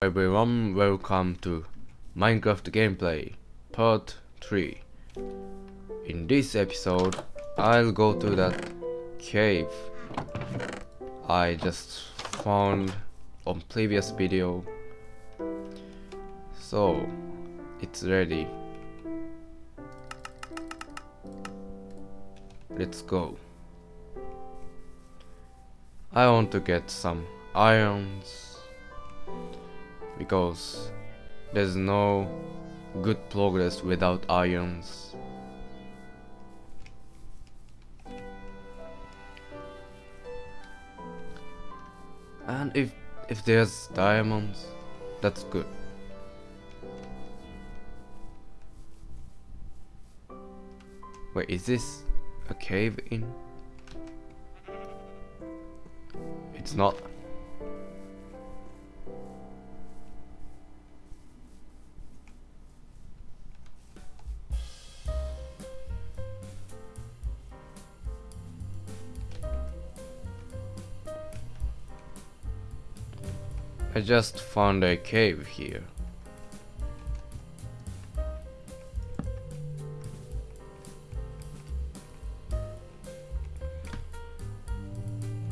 everyone, welcome to Minecraft Gameplay Part 3. In this episode, I'll go to that cave I just found on previous video. So, it's ready. Let's go. I want to get some irons because there's no good progress without irons. And if if there's diamonds, that's good. Wait, is this a cave in? It's not. I just found a cave here.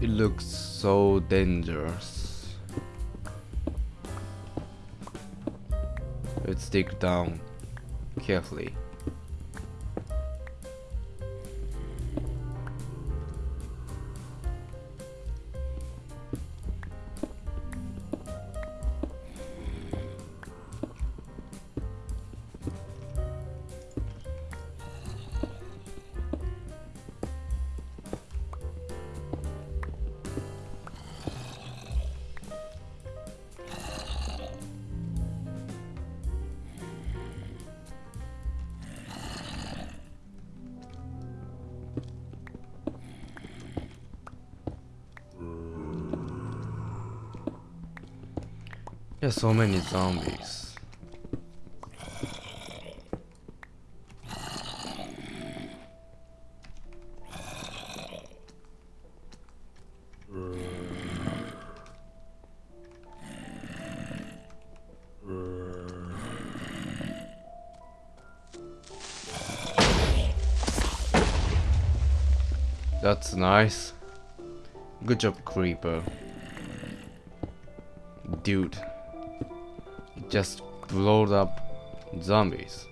It looks so dangerous. Let's dig down carefully. There's so many zombies. That's nice. Good job, Creeper. Dude just blowed up zombies.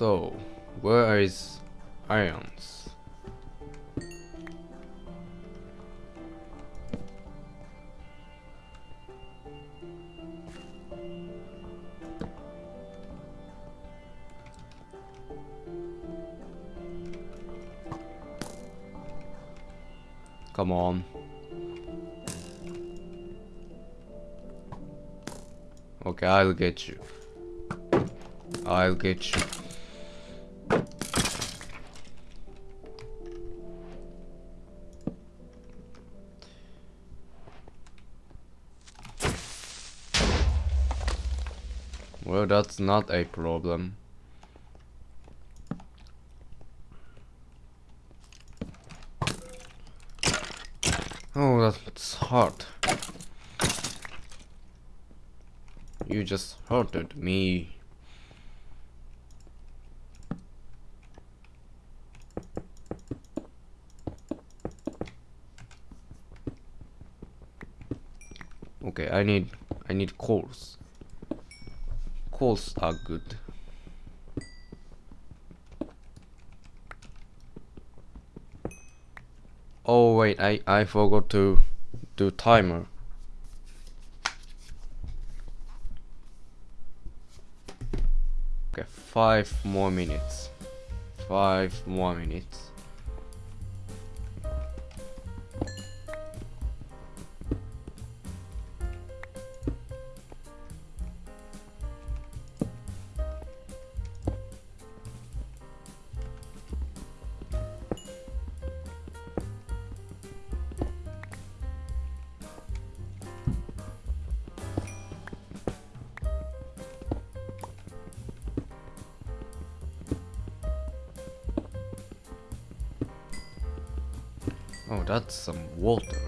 So, where is irons? Come on. Okay, I'll get you. I'll get you. Well, that's not a problem. Oh, that's hard. You just hurted me. Okay, I need I need coals coals are good. Oh wait, I, I forgot to do timer. Okay, five more minutes. Five more minutes. Oh, that's some water.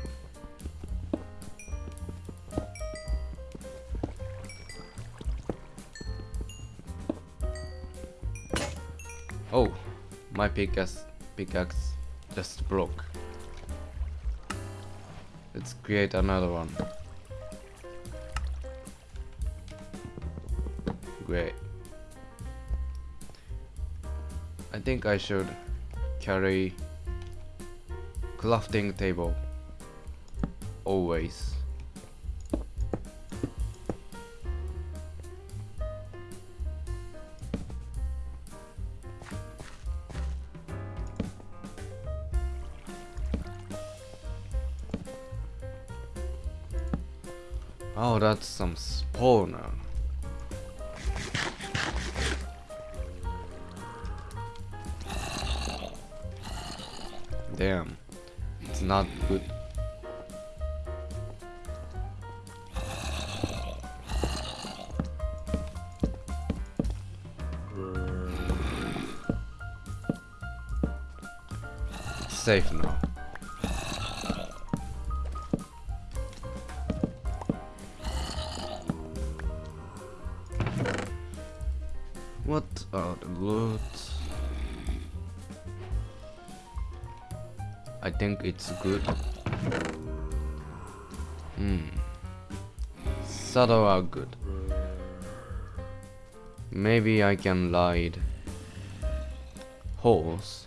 Oh, my pickaxe, pickaxe just broke. Let's create another one. Great. I think I should carry crafting table always. Oh, that's some spawner. Damn, not good. Safe now. What are the loot? I think it's good. Hmm. Saddle are good. Maybe I can ride horse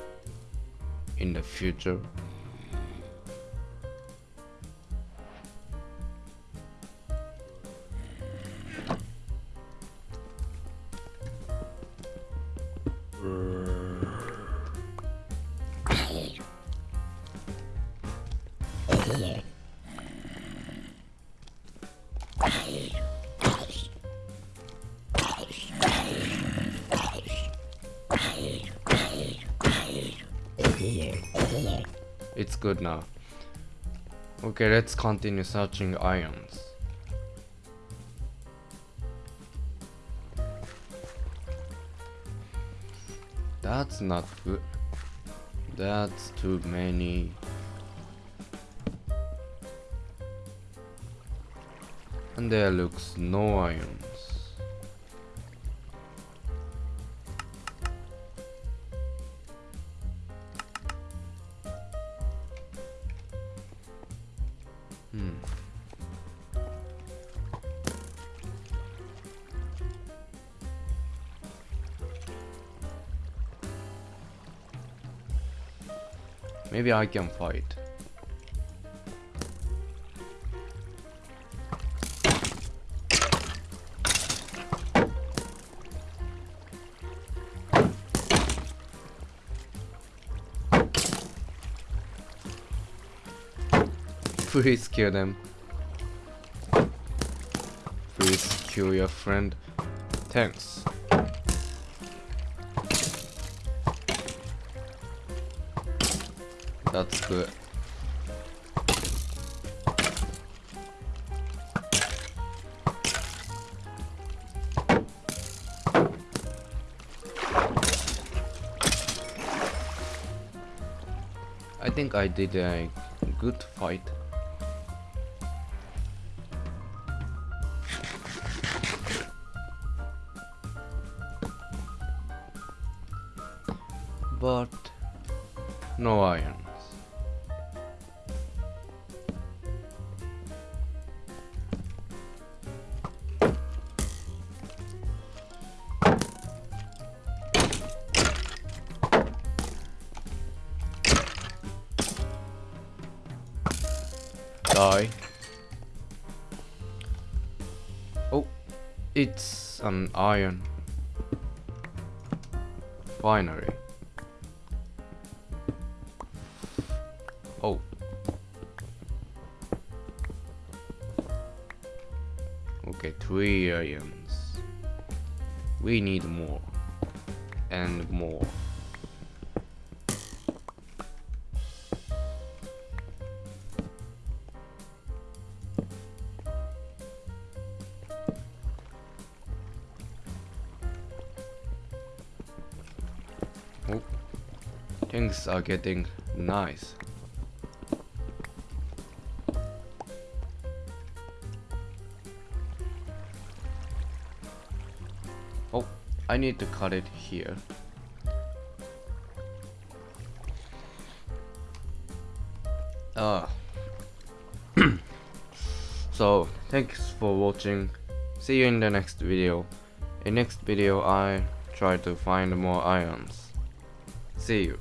in the future. It's good now. Okay, let's continue searching irons. That's not good. That's too many. And there looks no irons. Maybe I can fight. Please kill them. Please kill your friend. Thanks. That's good. I think I did a good fight. But no irons. Die. Oh, it's an iron. Finally. Oh. Okay, three irons. We need more. And more. Things are getting nice. Oh, I need to cut it here. Uh, so, thanks for watching. See you in the next video. In next video, I try to find more ions. See you.